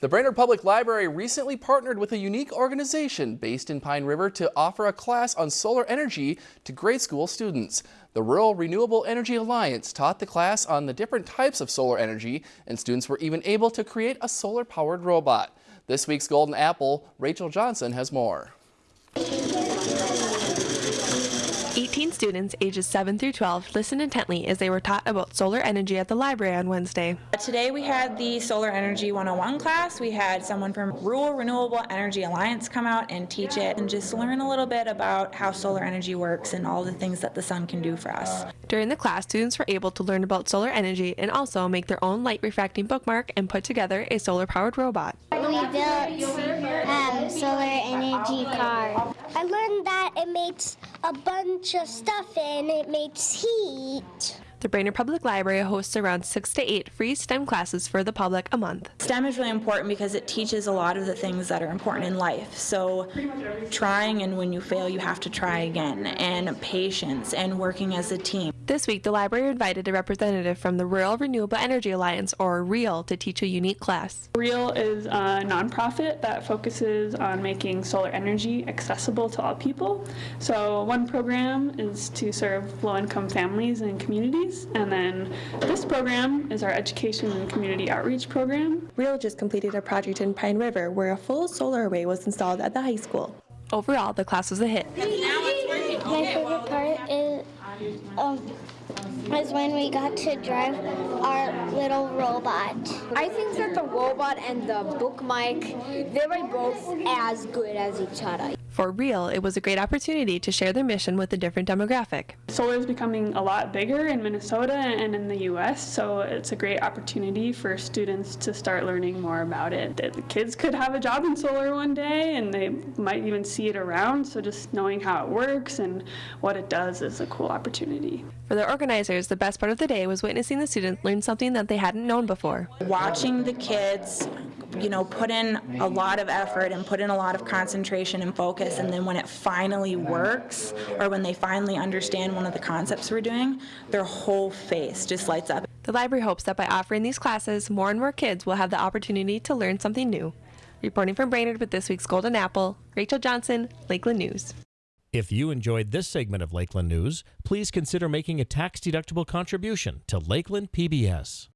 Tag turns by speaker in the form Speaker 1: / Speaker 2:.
Speaker 1: The Brainerd Public Library recently partnered with a unique organization based in Pine River to offer a class on solar energy to grade school students. The Rural Renewable Energy Alliance taught the class on the different types of solar energy, and students were even able to create a solar-powered robot. This week's Golden Apple, Rachel Johnson has more.
Speaker 2: 18 students ages 7 through 12 listened intently as they were taught about solar energy at the library on Wednesday.
Speaker 3: Today we had the Solar Energy 101 class. We had someone from Rural Renewable Energy Alliance come out and teach it and just learn a little bit about how solar energy works and all the things that the sun can do for us.
Speaker 2: During the class, students were able to learn about solar energy and also make their own light refracting bookmark and put together a solar powered robot.
Speaker 4: We built um, solar energy car. I learned that it makes a bunch of stuff and it makes heat.
Speaker 2: The Brainerd Public Library hosts around six to eight free STEM classes for the public a month.
Speaker 3: STEM is really important because it teaches a lot of the things that are important in life. So trying and when you fail you have to try again and patience and working as a team.
Speaker 2: This week, the library invited a representative from the Rural Renewable Energy Alliance, or RREAL, to teach a unique class.
Speaker 5: RREAL is a nonprofit that focuses on making solar energy accessible to all people. So one program is to serve low-income families and communities, and then this program is our education and community outreach program.
Speaker 2: RREAL just completed a project in Pine River where a full solar array was installed at the high school. Overall, the class was a hit.
Speaker 4: My favorite part is um, is when we got to drive our little robot.
Speaker 6: I think that the robot and the bookmark, they were both as good as each other.
Speaker 2: For real, it was a great opportunity to share their mission with a different demographic.
Speaker 5: Solar is becoming a lot bigger in Minnesota and in the US, so it's a great opportunity for students to start learning more about it. The kids could have a job in solar one day and they might even see it around, so just knowing how it works and what it does is a cool opportunity.
Speaker 2: For the organizers, the best part of the day was witnessing the students learn something that they hadn't known before.
Speaker 3: Watching the kids you know, put in a lot of effort and put in a lot of concentration and focus, and then when it finally works, or when they finally understand one of the concepts we're doing, their whole face just lights up.
Speaker 2: The library hopes that by offering these classes, more and more kids will have the opportunity to learn something new. Reporting from Brainerd with this week's Golden Apple, Rachel Johnson, Lakeland News.
Speaker 7: If you enjoyed this segment of Lakeland News, please consider making a tax-deductible contribution to Lakeland PBS.